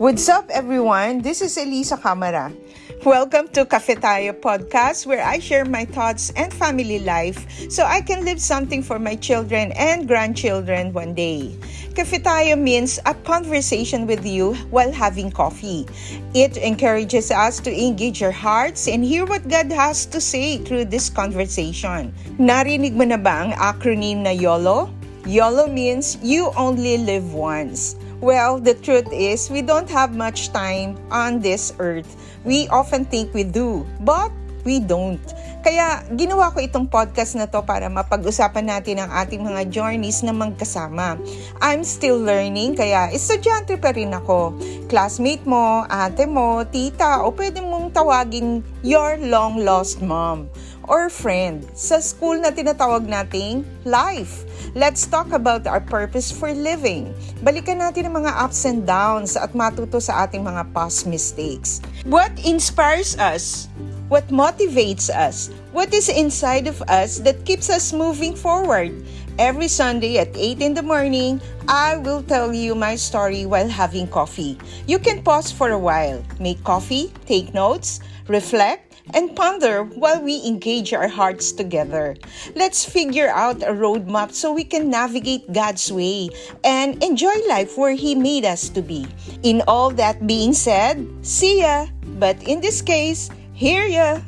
What's up, everyone? This is Elisa Camara. Welcome to Cafe Tayo podcast, where I share my thoughts and family life so I can leave something for my children and grandchildren one day. Cafe Tayo means a conversation with you while having coffee. It encourages us to engage our hearts and hear what God has to say through this conversation. Narinig mo na ba ang acronym na YOLO? YOLO means you only live once. Well, the truth is, we don't have much time on this earth. We often think we do, but we don't. Kaya ginawa ko itong podcast na to para mapag-usapan natin ang ating mga journeys na magkasama. I'm still learning, kaya estudyante pa rin ako. Classmate mo, ate mo, tita, o pwede mong tawagin your long-lost mom or friend sa school na tinatawag nating life. Let's talk about our purpose for living. Balikan natin ang mga ups and downs at matuto sa ating mga past mistakes. What inspires us? What motivates us? What is inside of us that keeps us moving forward? Every Sunday at 8 in the morning, I will tell you my story while having coffee. You can pause for a while, make coffee, take notes, reflect, and ponder while we engage our hearts together. Let's figure out a roadmap so we can navigate God's way and enjoy life where He made us to be. In all that being said, see ya! But in this case, hear ya!